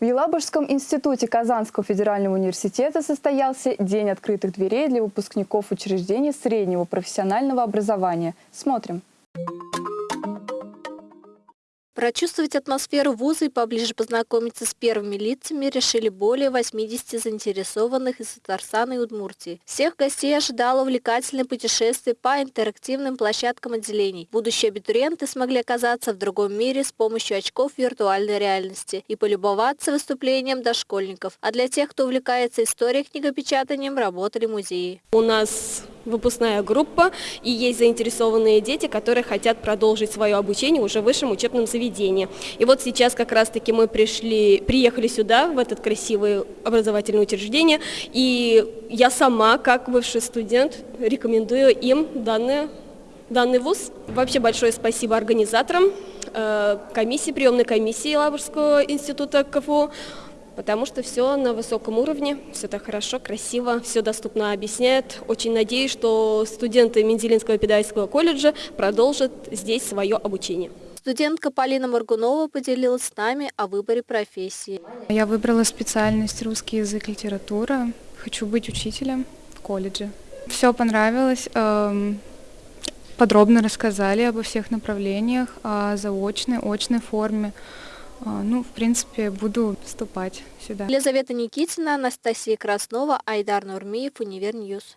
В Елабужском институте Казанского федерального университета состоялся День открытых дверей для выпускников учреждений среднего профессионального образования. Смотрим. Прочувствовать атмосферу вуза и поближе познакомиться с первыми лицами решили более 80 заинтересованных из Татарстана и Удмуртии. Всех гостей ожидало увлекательное путешествие по интерактивным площадкам отделений. Будущие абитуриенты смогли оказаться в другом мире с помощью очков виртуальной реальности и полюбоваться выступлением дошкольников. А для тех, кто увлекается историей книгопечатанием, работали музеи. У нас выпускная группа, и есть заинтересованные дети, которые хотят продолжить свое обучение уже в высшем учебном заведении. И вот сейчас как раз-таки мы пришли, приехали сюда, в этот красивое образовательное учреждение, и я сама, как бывший студент, рекомендую им данный, данный вуз. Вообще большое спасибо организаторам, э, комиссии, приемной комиссии Лаврского института КФУ, потому что все на высоком уровне, все так хорошо, красиво, все доступно объясняет. Очень надеюсь, что студенты Менделинского педагогического колледжа продолжат здесь свое обучение. Студентка Полина Маргунова поделилась с нами о выборе профессии. Я выбрала специальность русский язык, литература. Хочу быть учителем в колледже. Все понравилось. Эм, подробно рассказали обо всех направлениях, о заочной, очной форме. А, ну, в принципе, буду вступать сюда. Елизавета Никитина, Анастасия Краснова, Айдар Нурмиев, Универ News.